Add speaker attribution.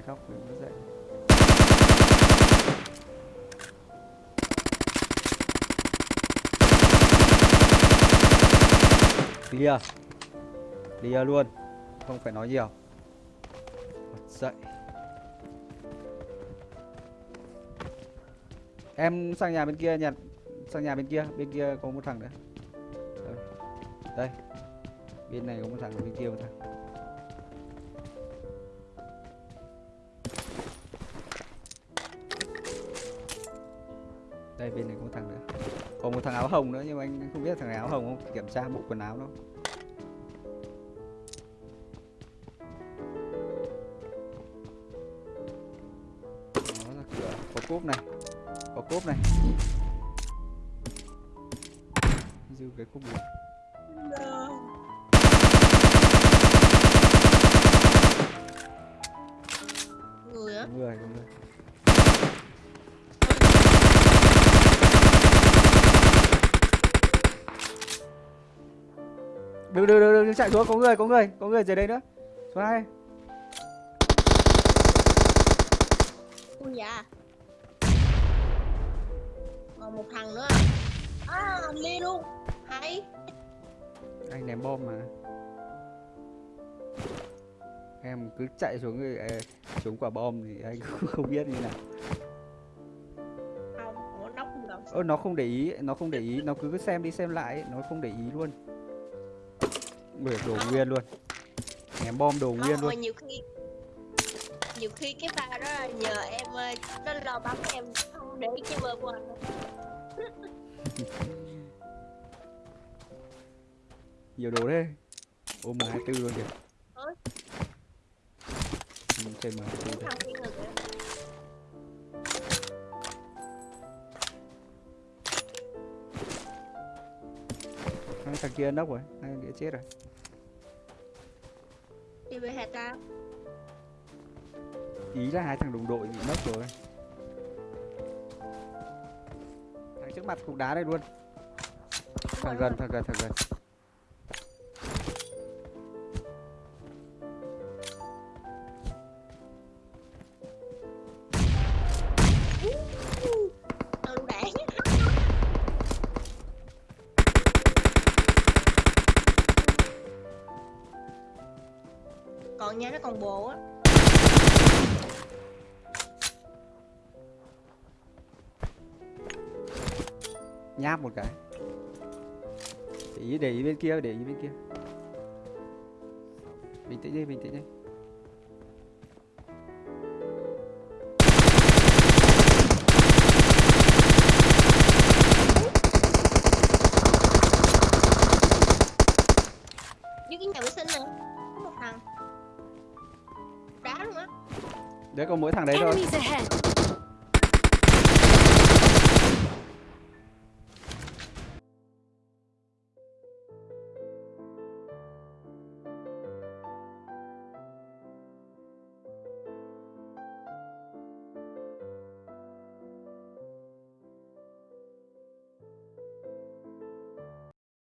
Speaker 1: này góc mình nó dậy clear. Clear luôn. Không phải nói nhiều. Bật dậy. Em sang nhà bên kia nhặt. Sang nhà bên kia. Bên kia có một thằng nữa. Đây, đây. bên này có một thằng bên kia một thằng. Đây bên này có một thằng nữa. Còn một thằng áo hồng nữa nhưng mà anh không biết thằng áo hồng không? Kiểm tra bộ quần áo nó. Đó là cửa. Có cốp này. Có cốp này. Dư cái cốp này.
Speaker 2: Người á.
Speaker 1: Người người đừng đừng đừng đừng chạy xuống. Có người có người có người dưới đây nữa. Số hai
Speaker 2: con già. Còn một thằng nữa. À ly luôn. Hay.
Speaker 1: Anh ném bom mà. Em cứ chạy xuống xuống quả bom thì anh cũng không biết như nào.
Speaker 2: Không nóc không
Speaker 1: ơ nó không để ý nó không để ý. Nó cứ xem đi xem lại nó không để ý luôn Bởi đồ nguyên luôn. Ném bom đồ nguyên
Speaker 2: không
Speaker 1: luôn.
Speaker 2: mà nhiều khi nhiều khi cái pha đó là nhờ em ờ, nó lo bắn em không để cái bơm của anh
Speaker 1: nhiều đồ thế. Ôm mà hai tư luôn kìa. Ừ, trên mà hai tư
Speaker 2: thằng kia
Speaker 1: nốc rồi thằng kia chết rồi
Speaker 2: đi về hạt ta.
Speaker 1: Ý là hai thằng đồng đội bị nốc rồi. Thằng trước mặt cục đá đây luôn. Thằng gần thằng gần thằng gần
Speaker 2: còn nha nó còn bồ á.
Speaker 1: Nháp một cái. Để ý để ý bên kia để ý bên kia. Bình tĩnh đi bình tĩnh đi.
Speaker 2: Dưới cái nhà vệ sinh nè có một thằng đá luôn á
Speaker 1: đấy có mỗi thằng đấy thôi!